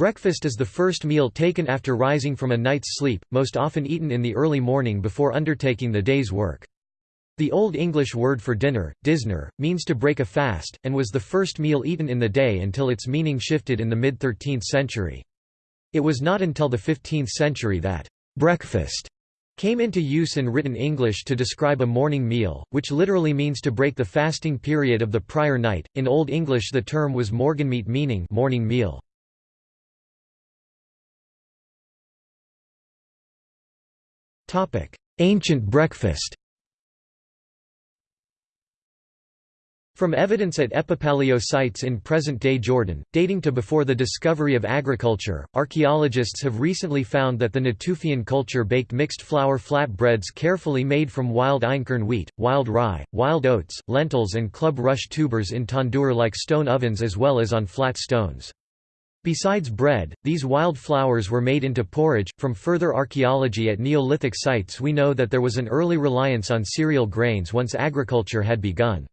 Breakfast is the first meal taken after rising from a night's sleep, most often eaten in the early morning before undertaking the day's work. The Old English word for dinner, disner, means to break a fast, and was the first meal eaten in the day until its meaning shifted in the mid-13th century. It was not until the 15th century that «breakfast» came into use in written English to describe a morning meal, which literally means to break the fasting period of the prior night. In Old English the term was morgenmete meaning morning meal. Ancient breakfast From evidence at epipaleo sites in present-day Jordan, dating to before the discovery of agriculture, archaeologists have recently found that the Natufian culture baked mixed flour flatbreads carefully made from wild einkorn wheat, wild rye, wild oats, lentils and club rush tubers in tandoor-like stone ovens as well as on flat stones. Besides bread, these wild flours were made into porridge. From further archaeology at Neolithic sites, we know that there was an early reliance on cereal grains once agriculture had begun.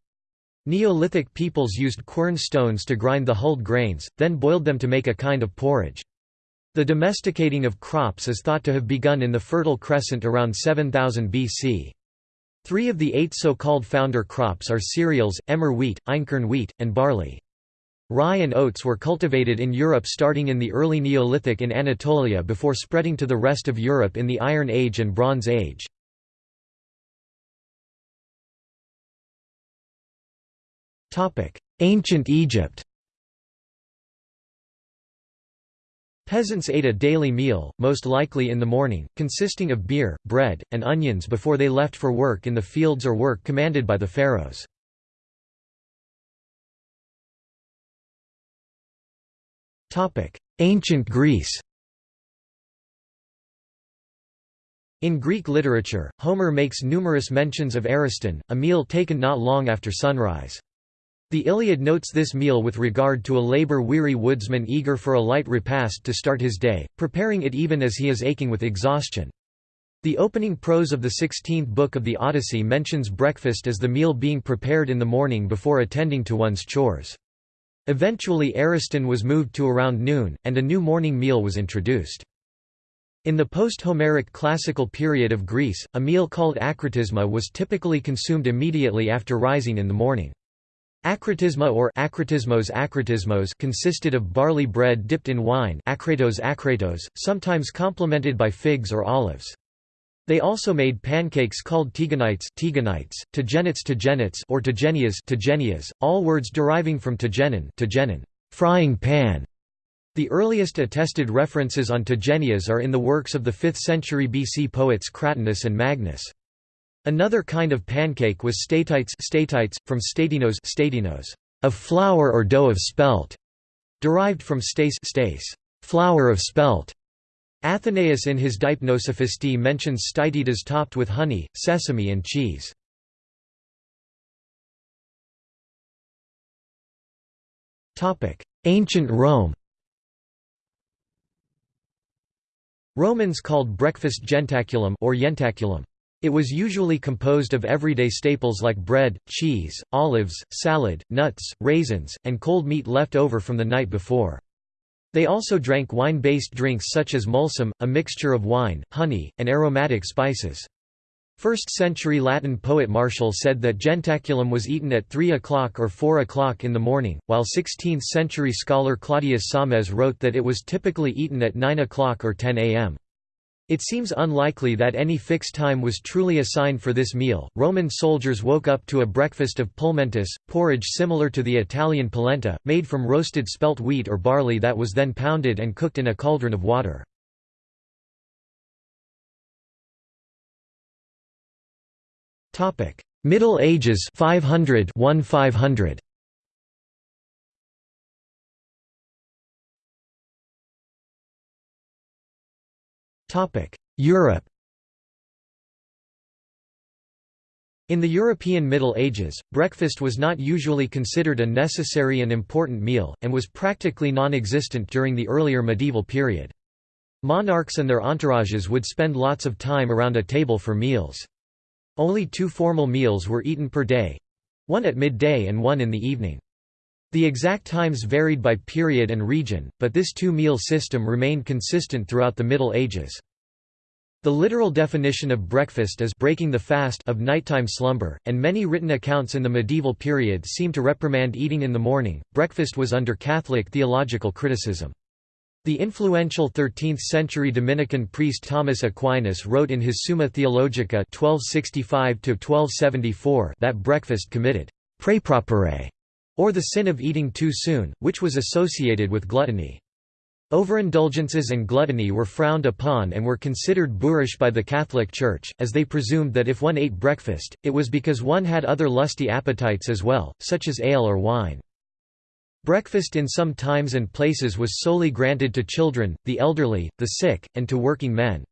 Neolithic peoples used quern stones to grind the hulled grains, then boiled them to make a kind of porridge. The domesticating of crops is thought to have begun in the Fertile Crescent around 7000 BC. Three of the eight so-called founder crops are cereals, emmer wheat, einkorn wheat, and barley. Rye and oats were cultivated in Europe starting in the early Neolithic in Anatolia before spreading to the rest of Europe in the Iron Age and Bronze Age. Ancient Egypt Peasants ate a daily meal, most likely in the morning, consisting of beer, bread, and onions before they left for work in the fields or work commanded by the pharaohs. Ancient Greece In Greek literature, Homer makes numerous mentions of Ariston, a meal taken not long after sunrise. The Iliad notes this meal with regard to a labor-weary woodsman eager for a light repast to start his day, preparing it even as he is aching with exhaustion. The opening prose of the 16th book of the Odyssey mentions breakfast as the meal being prepared in the morning before attending to one's chores. Eventually Ariston was moved to around noon, and a new morning meal was introduced. In the post-Homeric classical period of Greece, a meal called akritisma was typically consumed immediately after rising in the morning. Akritisma or akritismos akritismos consisted of barley bread dipped in wine akratos akratos, sometimes complemented by figs or olives. They also made pancakes called tigenites tigenites, tigenits tigenits or tigenias tigenias, all words deriving from tigenin, tigenin frying pan. The earliest attested references on tigenias are in the works of the 5th century BC poets Cratinus and Magnes. Another kind of pancake was statites, statites from statinos, statinos of flour or dough of spelt, derived from stace, stace flour of spelt. Athenaeus in his Deipnosophistae mentions statitas topped with honey, sesame and cheese. Ancient Rome Romans called breakfast jentaculum or jentaculum. It was usually composed of everyday staples like bread, cheese, olives, salad, nuts, raisins, and cold meat left over from the night before. They also drank wine-based drinks such as mulsum, a mixture of wine, honey, and aromatic spices. 1st-century Latin poet Martial said that jentaculum was eaten at 3 o'clock or 4 o'clock in the morning, while 16th-century scholar Claudius Sames wrote that it was typically eaten at 9 o'clock or 10 am. It seems unlikely that any fixed time was truly assigned for this meal. Roman soldiers woke up to a breakfast of pulmentus, porridge similar to the Italian polenta, made from roasted spelt wheat or barley that was then pounded and cooked in a cauldron of water. Middle Ages 500 1500. Europe In the European Middle Ages, breakfast was not usually considered a necessary and important meal, and was practically non-existent during the earlier medieval period. Monarchs and their entourages would spend lots of time around a table for meals. Only two formal meals were eaten per day—one at midday and one in the evening. The exact times varied by period and region, but this two-meal system remained consistent throughout the Middle Ages. The literal definition of breakfast is breaking the fast of nighttime slumber, and many written accounts in the medieval period seem to reprimand eating in the morning. Breakfast was under Catholic theological criticism. The influential 13th-century Dominican priest Thomas Aquinas wrote in his Summa Theologica 1265 that breakfast committed prepropere, or the sin of eating too soon, which was associated with gluttony. Overindulgences and gluttony were frowned upon and were considered boorish by the Catholic Church, as they presumed that if one ate breakfast, it was because one had other lusty appetites as well, such as ale or wine. Breakfast in some times and places was solely granted to children, the elderly, the sick, and to working men.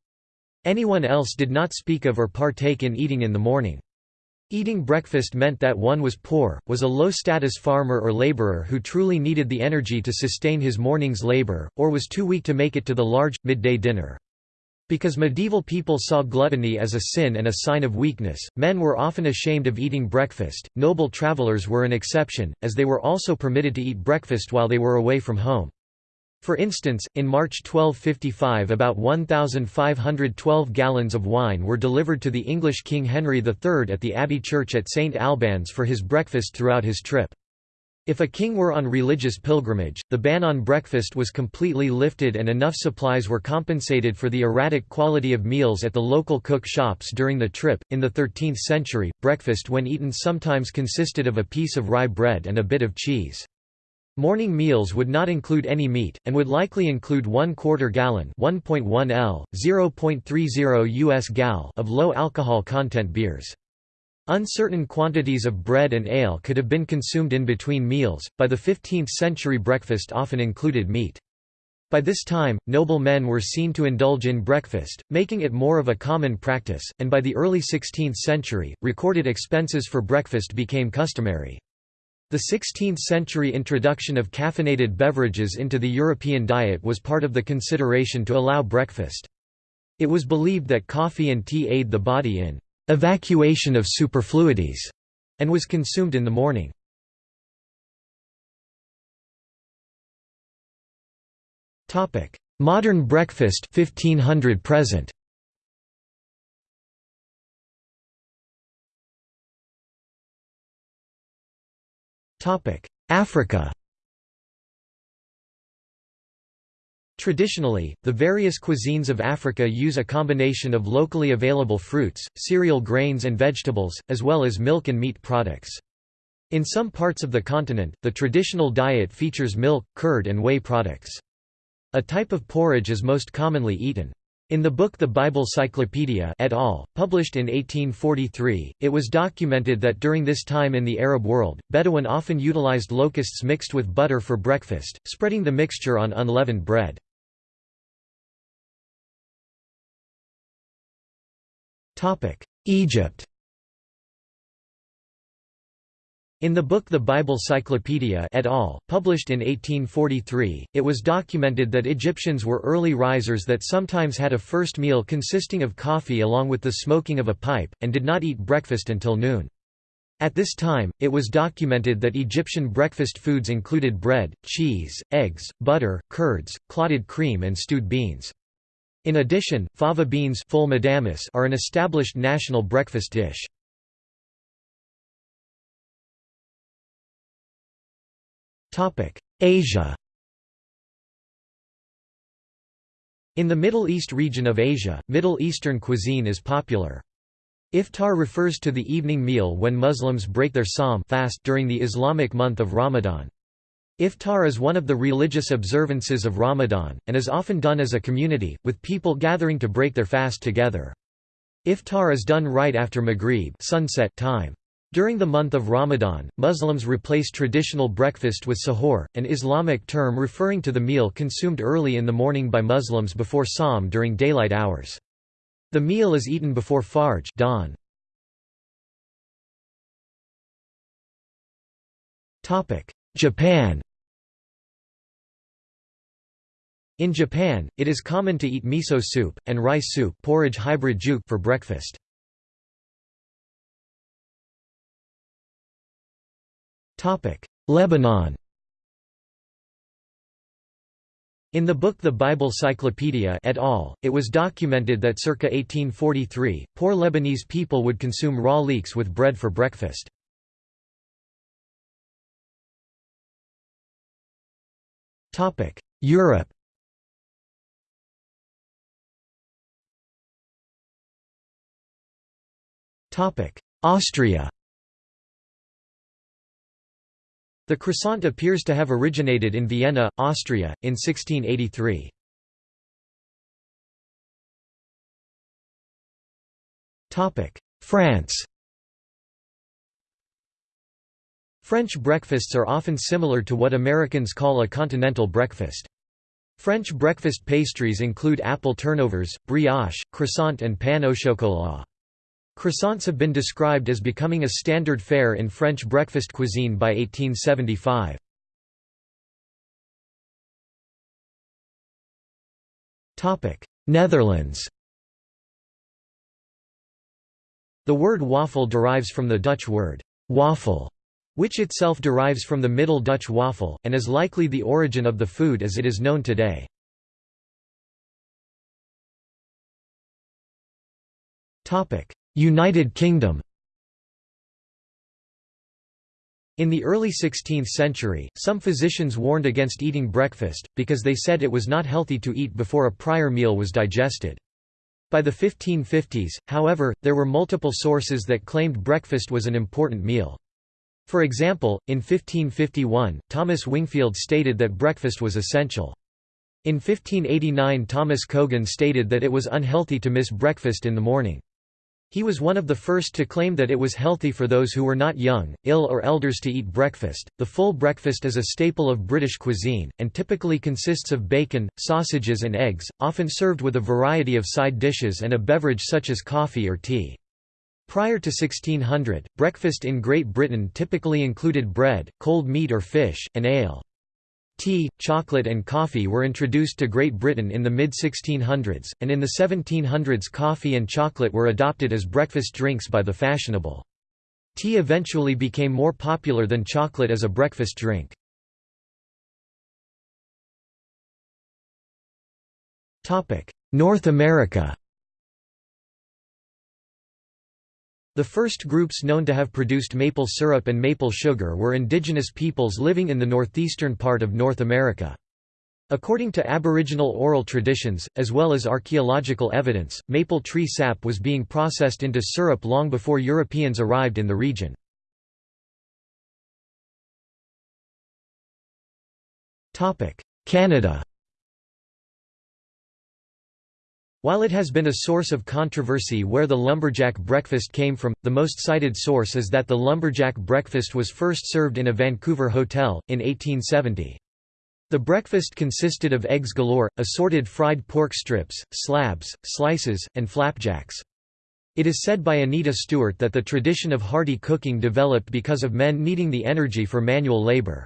Anyone else did not speak of or partake in eating in the morning. Eating breakfast meant that one was poor, was a low-status farmer or laborer who truly needed the energy to sustain his morning's labor, or was too weak to make it to the large, midday dinner. Because medieval people saw gluttony as a sin and a sign of weakness, men were often ashamed of eating breakfast. Noble travelers were an exception, as they were also permitted to eat breakfast while they were away from home. For instance, in March 1255 about 1,512 gallons of wine were delivered to the English King Henry III at the Abbey Church at St Albans for his breakfast throughout his trip. If a king were on religious pilgrimage, the ban on breakfast was completely lifted and enough supplies were compensated for the erratic quality of meals at the local cook shops during the trip. In the 13th century, breakfast when eaten sometimes consisted of a piece of rye bread and a bit of cheese. Morning meals would not include any meat, and would likely include one quarter gallon 1.1 L, 0.30 US gal of low alcohol content beers. Uncertain quantities of bread and ale could have been consumed in between meals. By the 15th century, breakfast often included meat. By this time, noble men were seen to indulge in breakfast, making it more of a common practice, and by the early 16th century, recorded expenses for breakfast became customary. The 16th-century introduction of caffeinated beverages into the European diet was part of the consideration to allow breakfast. It was believed that coffee and tea aid the body in evacuation of superfluities, and was consumed in the morning. Modern breakfast 1500 present. Africa Traditionally, the various cuisines of Africa use a combination of locally available fruits, cereal grains and vegetables, as well as milk and meat products. In some parts of the continent, the traditional diet features milk, curd and whey products. A type of porridge is most commonly eaten. In the book The Bible Cyclopedia et al., published in 1843, it was documented that during this time in the Arab world, Bedouin often utilized locusts mixed with butter for breakfast, spreading the mixture on unleavened bread. Egypt In the book The Bible Cyclopedia et al., published in 1843, it was documented that Egyptians were early risers that sometimes had a first meal consisting of coffee along with the smoking of a pipe, and did not eat breakfast until noon. At this time, it was documented that Egyptian breakfast foods included bread, cheese, eggs, butter, curds, clotted cream and stewed beans. In addition, fava beans are an established national breakfast dish. Asia In the Middle East region of Asia, Middle Eastern cuisine is popular. Iftar refers to the evening meal when Muslims break their Sawm fast during the Islamic month of Ramadan. Iftar is one of the religious observances of Ramadan, and is often done as a community, with people gathering to break their fast together. Iftar is done right after Maghrib sunset time. During the month of Ramadan, Muslims replace traditional breakfast with sahur, an Islamic term referring to the meal consumed early in the morning by Muslims before Sawm during daylight hours. The meal is eaten before Fajr dawn. Japan In Japan, it is common to eat miso soup, and rice soup porridge hybrid for breakfast. Lebanon. In the book The Bible Cyclopedia et al., it was documented that circa 1843, poor Lebanese people would consume raw leeks with bread for breakfast. Europe. Austria. The croissant appears to have originated in Vienna, Austria, in 1683. France French breakfasts are often similar to what Americans call a continental breakfast. French breakfast pastries include apple turnovers, brioche, croissant and pain au chocolat. Croissants have been described as becoming a standard fare in French breakfast cuisine by 1875. Netherlands The word waffle derives from the Dutch word «waffle», which itself derives from the Middle Dutch waffle, and is likely the origin of the food as it is known today. United Kingdom In the early 16th century, some physicians warned against eating breakfast, because they said it was not healthy to eat before a prior meal was digested. By the 1550s, however, there were multiple sources that claimed breakfast was an important meal. For example, in 1551, Thomas Wingfield stated that breakfast was essential. In 1589 Thomas Cogan stated that it was unhealthy to miss breakfast in the morning. He was one of the first to claim that it was healthy for those who were not young, ill, or elders to eat breakfast. The full breakfast is a staple of British cuisine, and typically consists of bacon, sausages, and eggs, often served with a variety of side dishes and a beverage such as coffee or tea. Prior to 1600, breakfast in Great Britain typically included bread, cold meat or fish, and ale. Tea, chocolate and coffee were introduced to Great Britain in the mid-1600s, and in the 1700s coffee and chocolate were adopted as breakfast drinks by the fashionable. Tea eventually became more popular than chocolate as a breakfast drink. North America The first groups known to have produced maple syrup and maple sugar were indigenous peoples living in the northeastern part of North America. According to Aboriginal oral traditions, as well as archaeological evidence, maple tree sap was being processed into syrup long before Europeans arrived in the region. Canada While it has been a source of controversy where the lumberjack breakfast came from, the most cited source is that the lumberjack breakfast was first served in a Vancouver hotel, in 1870. The breakfast consisted of eggs galore, assorted fried pork strips, slabs, slices, and flapjacks. It is said by Anita Stewart that the tradition of hearty cooking developed because of men needing the energy for manual labor.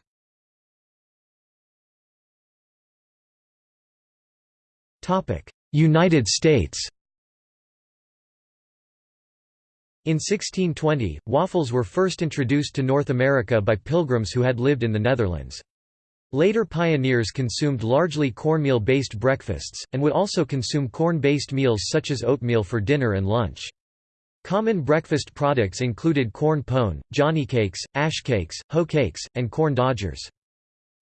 United States In 1620, waffles were first introduced to North America by pilgrims who had lived in the Netherlands. Later pioneers consumed largely cornmeal-based breakfasts, and would also consume corn-based meals such as oatmeal for dinner and lunch. Common breakfast products included corn pone, johnny cakes, ash cakes, hoe cakes, and corn dodgers.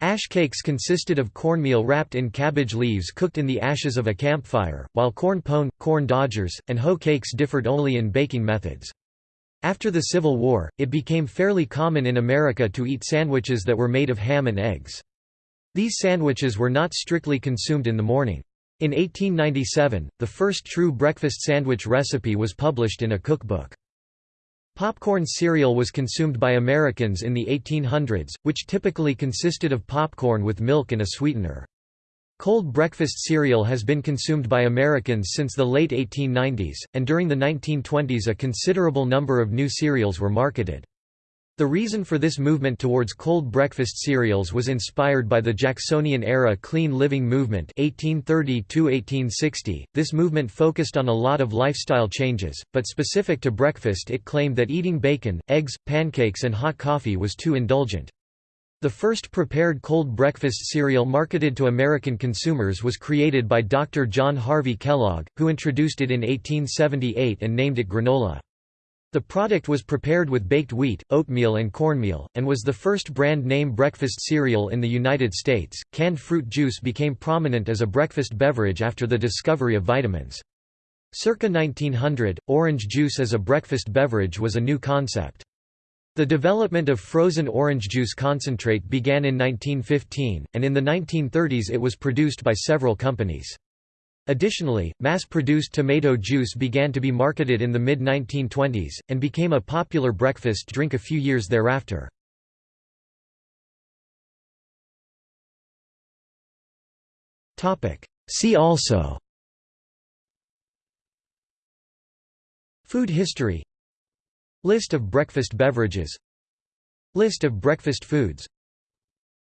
Ash cakes consisted of cornmeal wrapped in cabbage leaves cooked in the ashes of a campfire, while corn pone, corn dodgers, and hoe cakes differed only in baking methods. After the Civil War, it became fairly common in America to eat sandwiches that were made of ham and eggs. These sandwiches were not strictly consumed in the morning. In 1897, the first true breakfast sandwich recipe was published in a cookbook. Popcorn cereal was consumed by Americans in the 1800s, which typically consisted of popcorn with milk and a sweetener. Cold breakfast cereal has been consumed by Americans since the late 1890s, and during the 1920s a considerable number of new cereals were marketed. The reason for this movement towards cold breakfast cereals was inspired by the Jacksonian-era clean living movement 1830 This movement focused on a lot of lifestyle changes, but specific to breakfast it claimed that eating bacon, eggs, pancakes and hot coffee was too indulgent. The first prepared cold breakfast cereal marketed to American consumers was created by Dr. John Harvey Kellogg, who introduced it in 1878 and named it granola. The product was prepared with baked wheat, oatmeal, and cornmeal, and was the first brand name breakfast cereal in the United States. Canned fruit juice became prominent as a breakfast beverage after the discovery of vitamins. Circa 1900, orange juice as a breakfast beverage was a new concept. The development of frozen orange juice concentrate began in 1915, and in the 1930s it was produced by several companies. Additionally, mass-produced tomato juice began to be marketed in the mid-1920s, and became a popular breakfast drink a few years thereafter. See also Food history List of breakfast beverages List of breakfast foods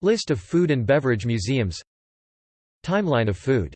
List of food and beverage museums Timeline of food